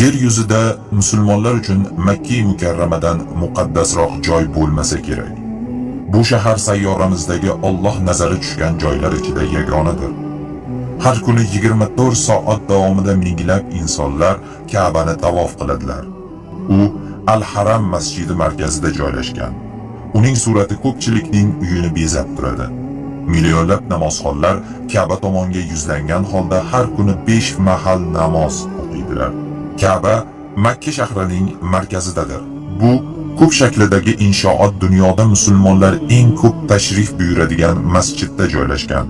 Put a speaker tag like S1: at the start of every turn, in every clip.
S1: Yer yuzida musulmonlar uchun Makka mukarramadan muqaddasroq joy bo'lmasa kerak. Bu shahar sayyoramizdagi Alloh nazari tushgan joylar ichida yagonadir. Har kuni 24 soat davomida minglab insonlar Ka'bani tavof qiladilar. U Al-Haram masjidi markazida joylashgan. Uning surati ko'pchilikning uyini bezab turadi. Millionlab namozxonlar Ka'ba tomonga yuzlangan holda har kuni 5 mahal namoz o'qiydilar. Ka'ba Makka shahrining markazidadir. Bu ko'p shaklidagi inshoot dunyoda musulmonlar eng ko'p tashrif buyuradigan masjidda joylashgan.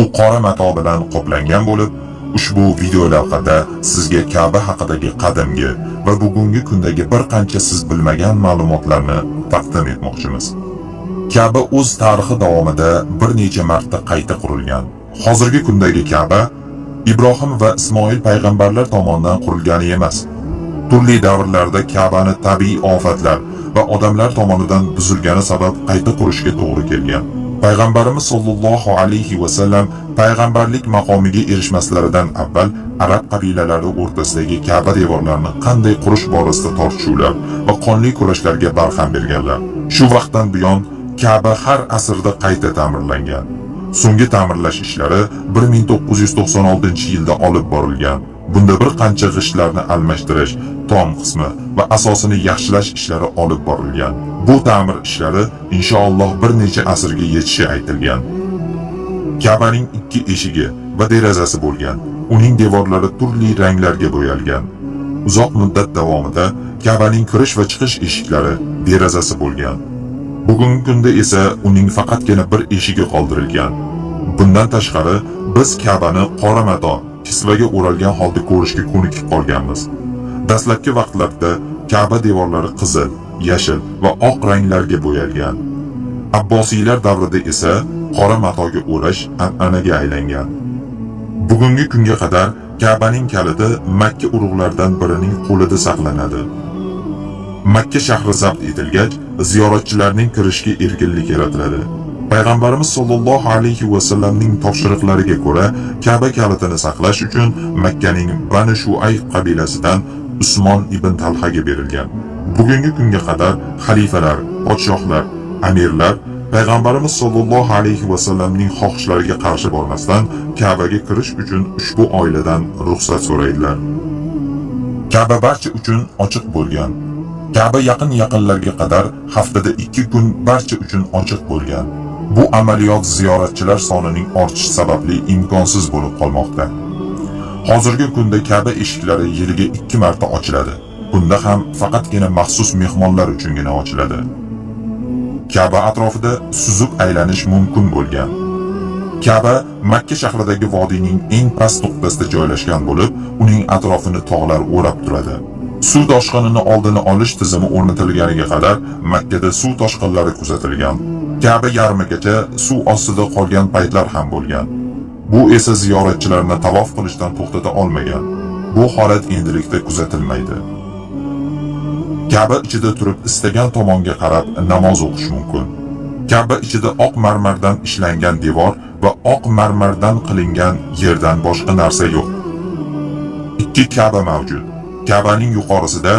S1: U qora mato bilan qoplangan bo'lib, ushbu video lavhada sizga Ka'ba haqidagi qadimgi va bugungi kundagi bir qancha siz bilmagan ma'lumotlarni taqdim etmoqchimiz. Ka'ba o'z tarixi davomida bir necha marta qayta qurilgan. Hozirgi kundagi Ka'ba Ibrohim va Ismoil payg'ambarlar tomonidan qurilgani emas. Turli davrlarda Ka'bani tabiiy ofatlar va odamlar tomonidan buzilgani sabab qayta qurishga to'g'ri kelgan. Payg'ambarimiz sollallohu alayhi va sallam payg'ambarlik maqomiga erishmaslaridan avval arab qabilalari o'rtasidagi Ka'ba devorlarini qanday qurish borasida tortishuvlar va qonli kurashlarga barham berganlar. Shu vaqtdan buyon Ka'ba har asrda qayta ta'mirlangan. So'nggi ta'mirlash ishlari 1996-yilda olib borilgan. Bunda bir qancha g'ishtlarni almashtirish, tom qismi va asosini yaxshilash ishlari olib borilgan. Bu ta'mir ishlari inshaalloh bir necha asrga yetishi aytilgan. Ka'baning ikki eshigi va derazasi bo'lgan. Uning devorlari turli ranglarga bo'yalgan. Uzoq muddat davomida Ka'baning kirish va chiqish eshiklari, derazasi bo'lgan. Bugungi kunda esa uning faqatgina bir eshigi qoldirilgan. Bundan tashqari, biz Ka'bani qora mato, kisvaga o'ralgan holda ko'rishga ko'nikib qolganmiz. Dastlabki vaqtlarda Ka'ba devorlari qizil, yashil va oq ranglarga bo'yalgan. Abbosiylar davrida esa qora matoga o'rash an'anaga aylangan. Bugungi kunga qadar Ka'baning kaliti Makka urug'laridan birining qo'lida saqlanadi. Makka shahri zabt etilgach, ziyoratchilarning kirishga erkinlik yaratiladi. Payg'ambarimiz sollallohu alayhi va sallamning topshiriqlariga ko'ra, Ka'ba kalitini saqlash uchun Makkaning Bani Shuay qabilasidan Usmon ibn Talhaga berilgan. Bugungi kunga qadar xalifalar, podshohlar, amirlar Payg'ambarimiz sollallohu alayhi va sallamning xohishlariga qarshi bormasdan Ka'baga kirish uchun ushbu oiladan ruxsat so'raydilar. Ka'ba barcha uchun ochiq bo'lgan. Ka'ba yaqin yaqinlarga qadar haftada 2 kun barcha uchun ochiq bo'lgan. Bu amaliyot ziyoratchilar sonining ortishi sababli imkonsiz bo'lib qolmoqda. Hozirgi kunda Ka'ba eshiklari yiliga 2 marta ochiladi. Bunda ham faqatgina maxsus mehmonlar uchungina ochiladi. Ka'ba atrofida suzib aylanish mumkin bo'lgan. Ka'ba Makka shahridagi vodiyning eng past nuqtasida joylashgan bo'lib, uning atrofini tog'lar o'rab turadi. Suv toshqinini oldini olish tizimi o'rnatilganiga qadar Makkada suv toshqinlari kuzatilgan. Ka'ba yarmigacha suv ostida qolgan paytlar ham bo'lgan. Bu esa ziyoratchilarni tavof qilishdan to'xtata olmagan. Bu holat endilikda kuzatilmaydi. Ka'ba ichida turib istagan tomonga qarab namoz o'qish mumkin. Ka'ba ichida oq marmardan ishlangan devor va oq marmardan qilingan yerdan boshqa narsa yo'q. Ikki Ka'ba mavjud. Ka'baning yuqorisida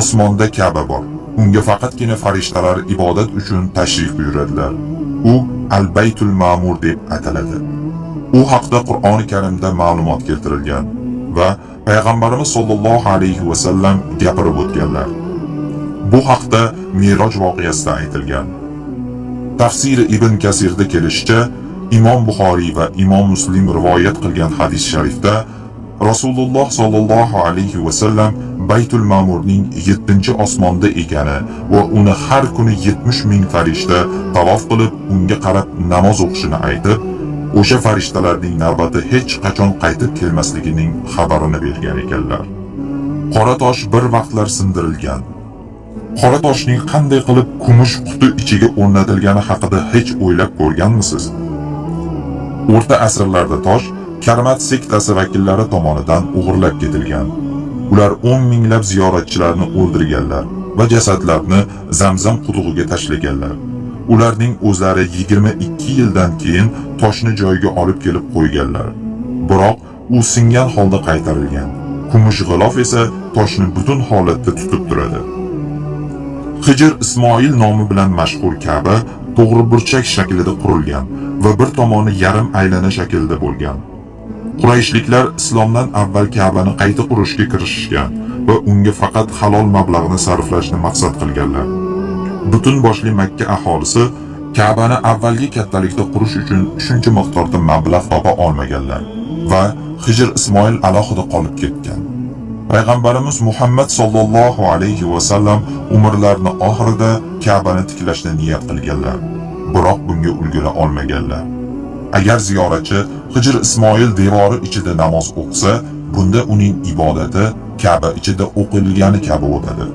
S1: osmonda Ka'ba bor. Unga faqatgina farishtalar ibodat uchun tashrif buyuradilar. U Al-Baytul Ma'mur deb ataladi. U haqda Qur'oni Karimda ma'lumot keltirilgan va payg'ambarimiz sollallohu alayhi va sallam gapirib o'tganlar. Bu haqda Miroj voqeasida aytilgan. Tafsiri Ibn Kasirda kelishicha, Imom Buxoriy va Imom Muslim rivoyat qilgan hadis sharifda Rasululloh sollallohu alayhi va sallam Baytul Ma'murning 7-osmonda ekani va uni har kuni 70 ming farishta tavof qilib unga qarab namoz o'qishini aytib, o'sha farishtalarning navbati hech qachon qaytib kelmasligining xabarini bergan ekanlar. Qora tosh bir vaqtlar sindirilgan. Qora toshning qanday qilib kumush quti ichiga o'rnatilgani haqida hech o'ylab ko'rganmisiz? O'rta asrlarda tosh Karmat sektasi vakillari tomonidan o'g'irlab ketilgan. Ular 10 minglab ziyoratchilarni o'ldirganlar va jasadlarni Zamzam qudug'iga tashlaganlar. Ularning o'zlari 22 yildan keyin toshni joyiga olib kelib qo'yganlar. Biroq u singan holda qaytarilgan. kumush g'ilof esa toshni butun holatda tutib turadi. Hijr Ismoil nomi bilan mashhur Ka'ba to'g'ri burchak shaklida qurilgan va bir tomoni yarim aylana shaklida bo'lgan. Qurayshliklar islomdan avval Ka'bani qayta qurishga kirishishgan va unga faqat halol mablag'ni sarflashni maqsad qilganlar. Butun boshli Makka aholisi Ka'bani avvalgi kattalikda qurish uchun shuncha miqdorda mablag' topa olmaganlar va Hijr Ismoil alohida qolib ketgan. Payg'ambarimiz Muhammad sollallohu alayhi va sallam umrlarini oxirida Ka'bani tiklashni niyat qilganlar, biroq bunga ulgura olmaganlar. Agar ziyoratchi Hijr Ismoil devori ichida namoz o'qisa, bunda uning ibodati Ka'ba ichida o'qilgani kabi o'tadi.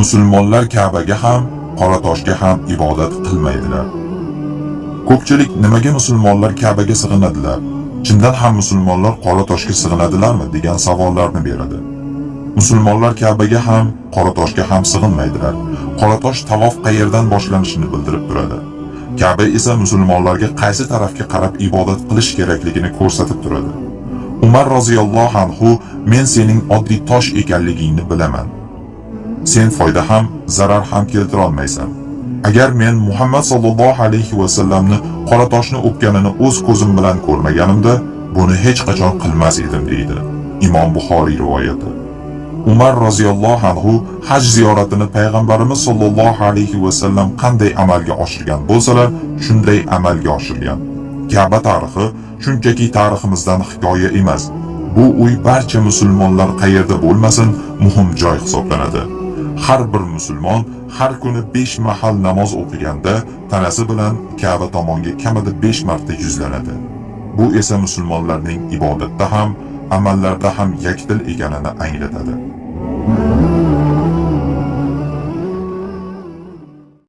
S1: Musulmonlar Ka'baga ham, Qora toshga ham ibodat qilmaydilar. Ko'pchilik nimaga musulmonlar Ka'baga sig'inadilar? Chindan ham musulmonlar Qora toshga sig'inadilarmi degan savollarni beradi. Musulmonlar Ka'baga ham, Qora toshga ham sig'inmaydilar. Qora tosh tavof qayerdan boshlanishini bildirib turadi. Kabi esa musulmonlarga qaysi tarafga qarab ibodat qilish kerakligini ko'rsatib turadi. Umar roziyallohu anhu men sening oddiy tosh ekanligingni bilaman. Sen foyda ham, zarar ham keltira olmaysan. Agar men Muhammad sallallohu alayhi va sallamni qora toshni o'pganini o'z ko'zim bilan ko'rmaganimda, buni hech qachon qilmas edim deydi. Imom Buxoriy rivoyati. Umar roziyallohu anhu haj ziyoratini payg'ambarimiz sollallohu alayhi va sallam qanday amalga oshirgan bo'lsalar, shunday amalga oshirgan. Ka'ba tarixi shunchaki tariximizdan hikoya emas. Bu uy barcha musulmonlar qayerda bo'lmasin, muhim joy hisoblanadi. Har bir musulmon har kuni 5 mahal namoz o'qiganda tanasi bilan Ka'ba tomonga kamida 5 marta yuzlanadi. Bu esa musulmonlarning ibodatda ham, amallarda ham yakdil ekanini anglatadi.